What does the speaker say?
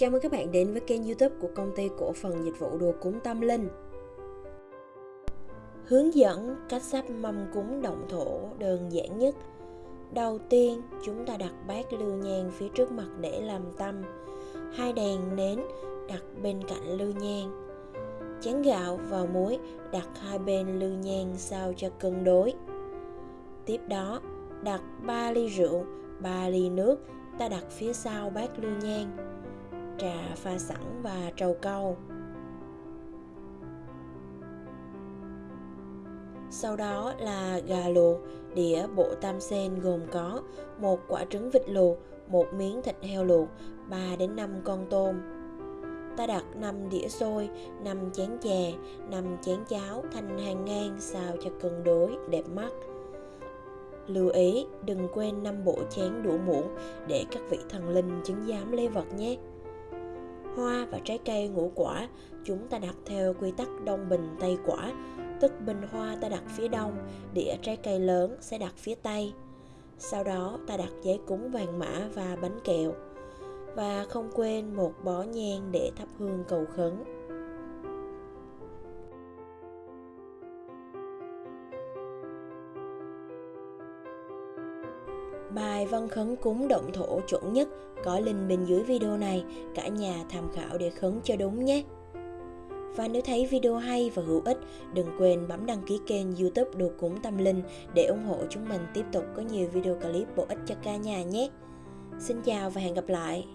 Chào mừng các bạn đến với kênh youtube của công ty cổ phần dịch vụ đồ cúng tâm linh. Hướng dẫn cách sắp mâm cúng động thổ đơn giản nhất. Đầu tiên, chúng ta đặt bát lưu nhang phía trước mặt để làm tâm. Hai đèn nến đặt bên cạnh lưu nhang. Chén gạo và muối đặt hai bên lưu nhang sao cho cân đối. Tiếp đó, đặt 3 ly rượu, 3 ly nước ta đặt phía sau bát lưu nhang trà pha sẵn và trầu câu Sau đó là gà luộc, đĩa bộ tam sen gồm có một quả trứng vịt luộc, một miếng thịt heo luộc, 3 đến 5 con tôm. Ta đặt 5 đĩa xôi, 5 chén chè, 5 chén cháo thành hàng ngang xào cho cân đối, đẹp mắt. Lưu ý đừng quên 5 bộ chén đũa muỗng để các vị thần linh chứng giám lấy vật nhé. Hoa và trái cây ngũ quả chúng ta đặt theo quy tắc đông bình tây quả, tức bình hoa ta đặt phía đông, đĩa trái cây lớn sẽ đặt phía tây. Sau đó ta đặt giấy cúng vàng mã và bánh kẹo. Và không quên một bó nhang để thắp hương cầu khấn. Bài văn khấn cúng động thổ chuẩn nhất có link bên dưới video này, cả nhà tham khảo để khấn cho đúng nhé. Và nếu thấy video hay và hữu ích, đừng quên bấm đăng ký kênh youtube Đồ Cúng Tâm Linh để ủng hộ chúng mình tiếp tục có nhiều video clip bổ ích cho cả nhà nhé. Xin chào và hẹn gặp lại!